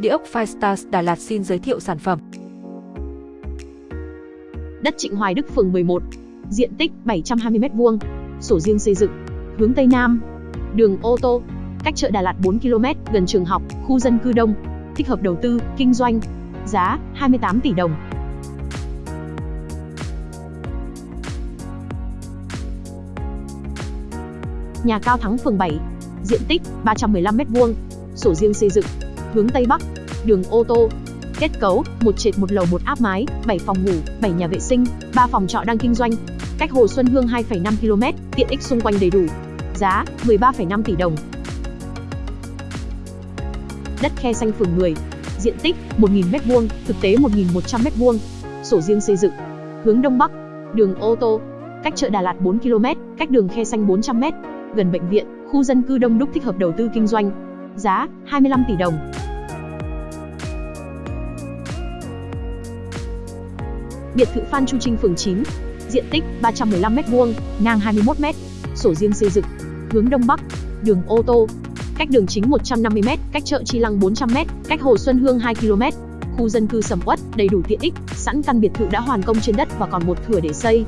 Địa ốc Firestars Đà Lạt xin giới thiệu sản phẩm. Đất Trịnh Hoài Đức phường 11, diện tích 720m2, sổ riêng xây dựng, hướng Tây Nam, đường ô tô, cách chợ Đà Lạt 4 km, gần trường học, khu dân cư đông, thích hợp đầu tư, kinh doanh, giá 28 tỷ đồng. Nhà Cao Thắng phường 7, diện tích 315m2, sổ riêng xây dựng, hướng Tây Bắc, đường ô tô. Kết cấu, một trệt một lầu một áp mái, 7 phòng ngủ, 7 nhà vệ sinh, 3 phòng trọ đang kinh doanh. Cách Hồ Xuân Hương 2,5 km, tiện ích xung quanh đầy đủ. Giá 13,5 tỷ đồng. Đất khe xanh phường 10, diện tích 1.000m2, thực tế 1.100m2, sổ riêng xây dựng, hướng Đông Bắc, đường ô tô, cách chợ Đà Lạt 4 km, cách đường khe xanh 400m, gần bệnh viện, khu dân cư đông đúc thích hợp đầu tư kinh doanh. Giá 25 tỷ đồng. Biệt thự Phan Chu Trinh phường 9, diện tích 315m2, ngang 21m, sổ riêng xây dựng, hướng Đông Bắc, đường ô tô, cách đường chính 150m, cách chợ Chi Lăng 400m, cách Hồ Xuân Hương 2km, khu dân cư sầm uất, đầy đủ tiện ích, sẵn căn biệt thự đã hoàn công trên đất và còn một thửa để xây.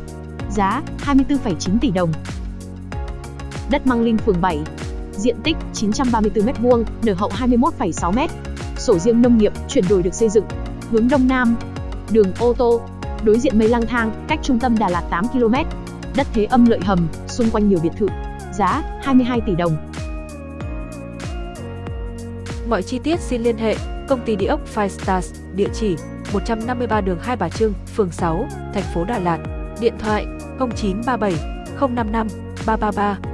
Giá 24,9 tỷ đồng. Đất Măng Linh phường 7, diện tích 934m2, nở hậu 21,6m. Sổ riêng nông nghiệp, chuyển đổi được xây dựng, hướng Đông Nam, đường ô tô, đối diện mây lang thang, cách trung tâm Đà Lạt 8 km. Đất thế âm lợi hầm, xung quanh nhiều biệt thự. Giá 22 tỷ đồng. Mọi chi tiết xin liên hệ công ty địa ốc Five Stars, địa chỉ 153 đường Hai Bà Trưng, phường 6, thành phố Đà Lạt. Điện thoại 0937 055 333